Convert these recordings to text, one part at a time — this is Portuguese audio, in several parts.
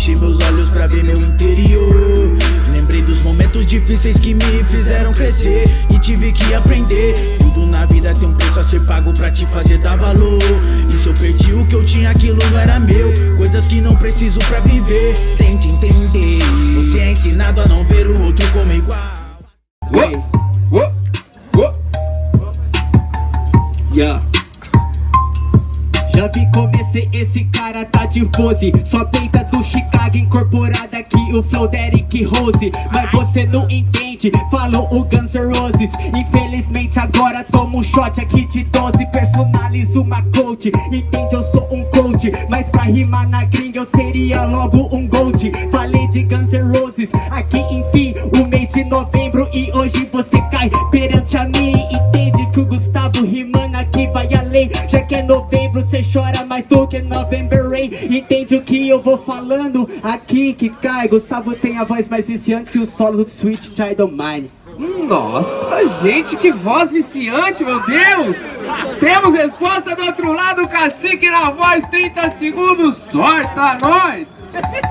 Fechei meus olhos pra ver meu interior. Lembrei dos momentos difíceis que me fizeram crescer E tive que aprender. Tudo na vida tem um preço a ser pago pra te fazer dar valor. E se eu perdi o que eu tinha, aquilo não era meu. Coisas que não preciso pra viver. Tente entender Você é ensinado a não ver o outro como Vi comecei, esse cara tá de pose. Só peita do Chicago incorporada aqui o flow Derek Rose. Mas você não entende, falou o Guns N' Roses. Infelizmente agora tomo um shot aqui de 12 Personalizo uma coach, entende? Eu sou um coach. Mas pra rimar na gringa eu seria logo um gold. Falei de Guns N' Roses, aqui enfim o mês de novembro. E hoje você cai perante a mim além Já que é novembro cê chora mais do que November Rain. Entende o que eu vou falando? Aqui que cai. Gustavo tem a voz mais viciante que o solo do Sweet Child of Mine. Nossa, gente, que voz viciante, meu Deus! Temos resposta do outro lado, cacique na voz, 30 segundos, sorta nós!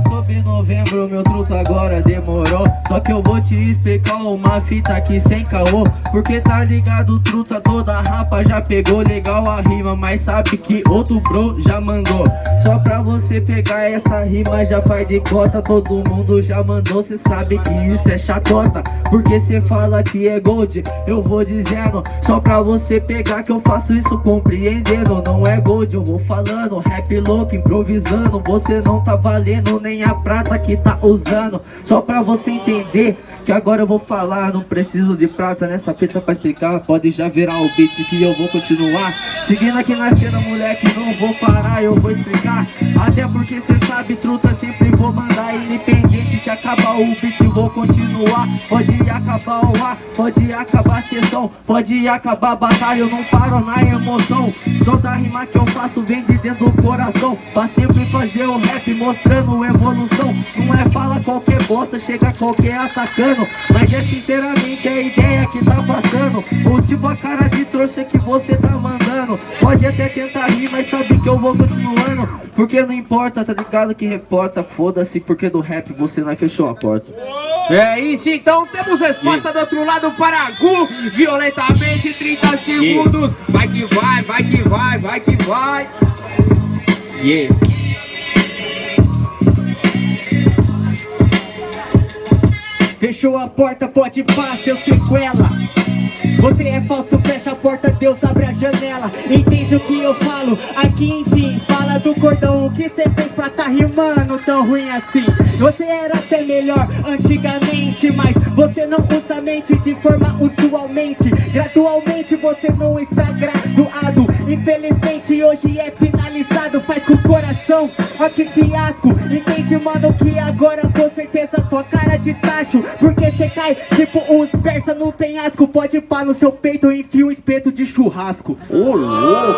demorou Sobre novembro, meu truto agora demorou. Só que eu vou te explicar uma fita aqui sem caô. Porque tá ligado, truta toda rapa já pegou. Legal a rima Mas sabe que outro bro já mandou. Só pra você pegar essa rima já faz de cota. Todo mundo já mandou, cê sabe que isso é chatota Porque cê fala que é gold, eu vou dizendo. Só pra você pegar que eu faço isso compreendendo. Não é gold, eu vou falando, rap louco, improvisando. Você não tá valendo nem a prata que tá usando. Só pra você entender que agora eu vou falar Não preciso de prata nessa fita pra explicar. Pode já virar o beat que eu vou continuar. Seguindo aqui na cena, moleque, não vou parar, eu vou explicar. Até porque cê sabe, truta, sempre vou mandar Independente se acabar o beat, vou continuar. Pode acabar o ar, pode acabar a sessão. Pode acabar a batalha, eu não paro na emoção. Toda rima que eu faço vem de dentro do coração. Pra sempre fazer o rap mostrando evolução. Não é fala qualquer bosta, chega qualquer atacando. Mas é sinceramente a ideia que tá passando. Ou tipo a cara de trouxa que você tá mandando Pode até tentar rir, mas sabe que eu vou continuando Porque não importa, tá ligado que reporta Foda-se, porque do rap você não fechou a porta. É isso, então temos resposta do outro lado para Gu Violentamente, 30 segundos. Vai que vai, vai que vai, vai que vai. Yeah Fechou a porta, pode passar, seu sequela Você é falso, fecha a porta, Deus abre a janela Entende o que eu falo? Aqui enfim, fala do cordão O que cê fez pra tá rimando tão ruim assim? Você era até melhor antigamente Mas você não usa a mente de forma usualmente Gradualmente você não está graduado Infelizmente hoje é finalizado Faz com o coração, ó que fiasco. Entende mano que agora com certeza sua cara de tacho. Porque cê cai tipo uns persa no penhasco. Pode pá no seu peito, enfia um espeto de churrasco. Ô louco